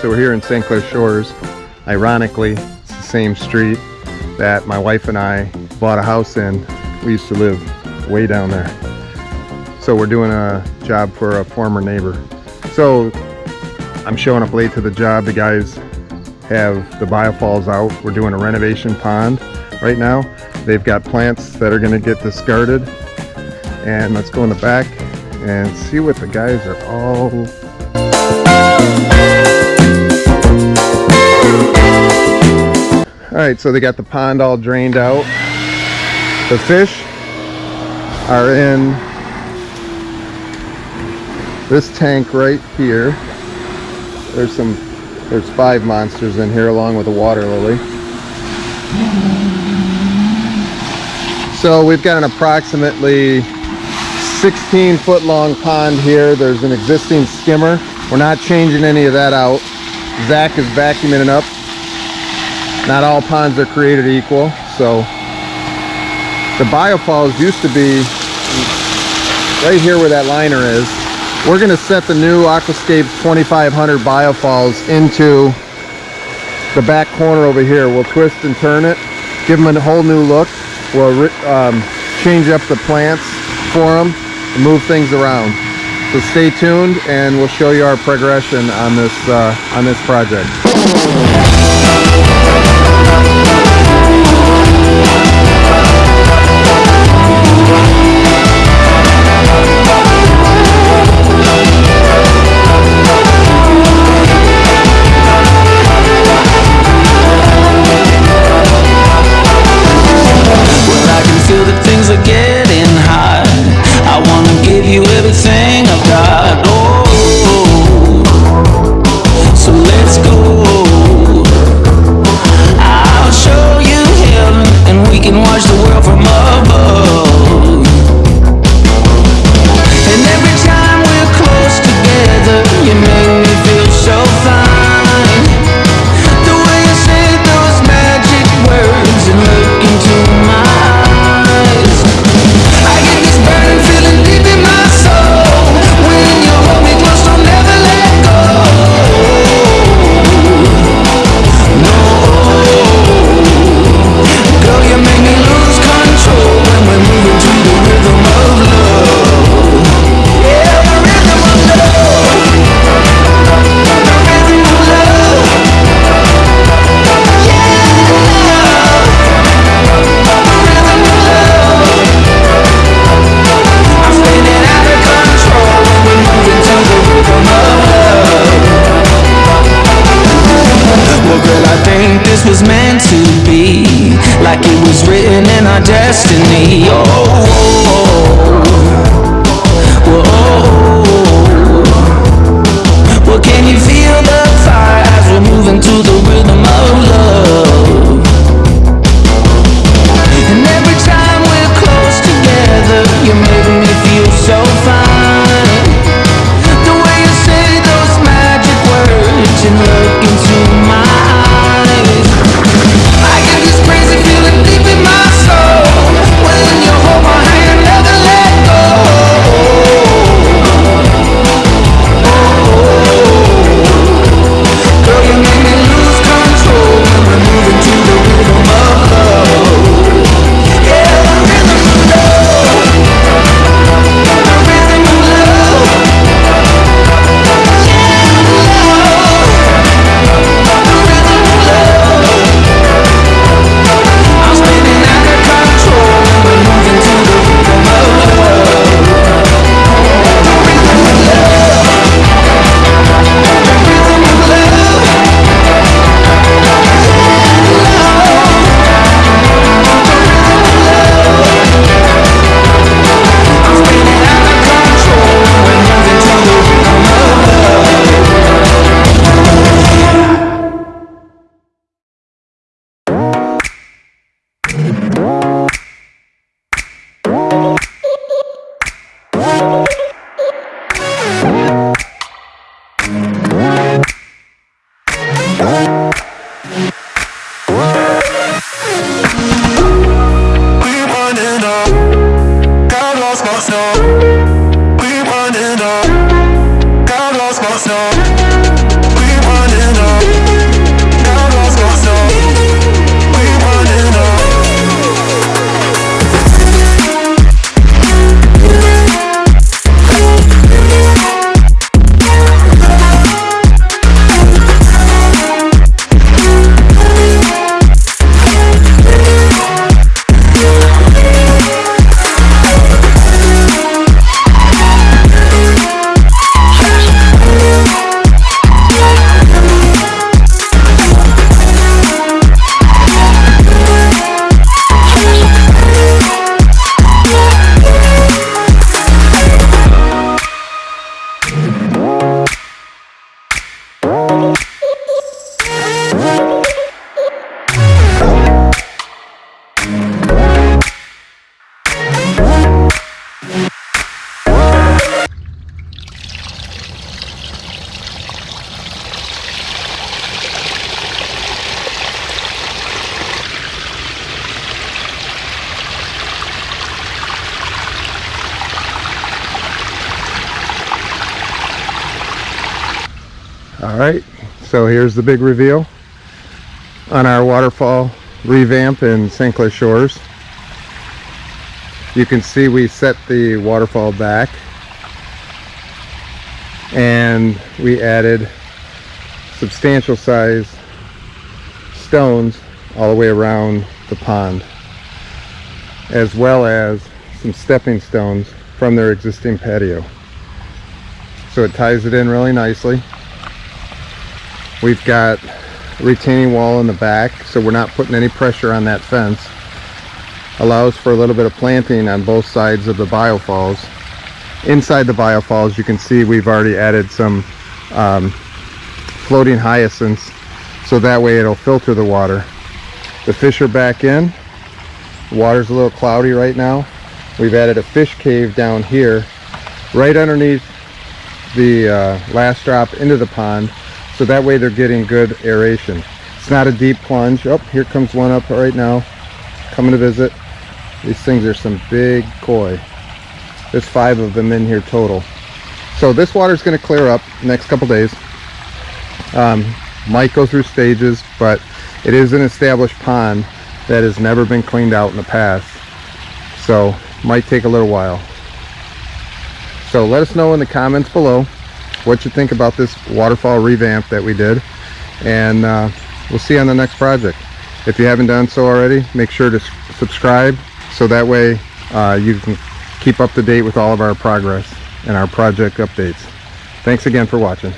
So we're here in St. Clair Shores. Ironically, it's the same street that my wife and I bought a house in. We used to live way down there. So we're doing a job for a former neighbor. So I'm showing up late to the job. The guys have the biofalls out. We're doing a renovation pond right now. They've got plants that are gonna get discarded. And let's go in the back and see what the guys are all all right so they got the pond all drained out the fish are in this tank right here there's some there's five monsters in here along with a water lily so we've got an approximately 16 foot long pond here. There's an existing skimmer. We're not changing any of that out. Zach is vacuuming it up. Not all ponds are created equal. So the biofalls used to be right here where that liner is. We're going to set the new Aquascape 2500 biofalls into the back corner over here. We'll twist and turn it, give them a whole new look. We'll um, change up the plants for them move things around. So stay tuned and we'll show you our progression on this uh, on this project. All right, so here's the big reveal on our waterfall revamp in St. Clair Shores. You can see we set the waterfall back and we added substantial size stones all the way around the pond as well as some stepping stones from their existing patio so it ties it in really nicely we've got retaining wall in the back so we're not putting any pressure on that fence. Allows for a little bit of planting on both sides of the biofalls inside the biofalls you can see we've already added some um, floating hyacinths so that way it'll filter the water. The fish are back in. Water's a little cloudy right now. We've added a fish cave down here right underneath the uh, last drop into the pond so that way they're getting good aeration. It's not a deep plunge. Oh here comes one up right now. Coming to visit. These things are some big koi. There's five of them in here total. So this water is going to clear up next couple days. Um, might go through stages but it is an established pond that has never been cleaned out in the past. So might take a little while. So let us know in the comments below what you think about this waterfall revamp that we did. And uh, we'll see you on the next project. If you haven't done so already make sure to subscribe so that way uh, you can keep up to date with all of our progress and our project updates. Thanks again for watching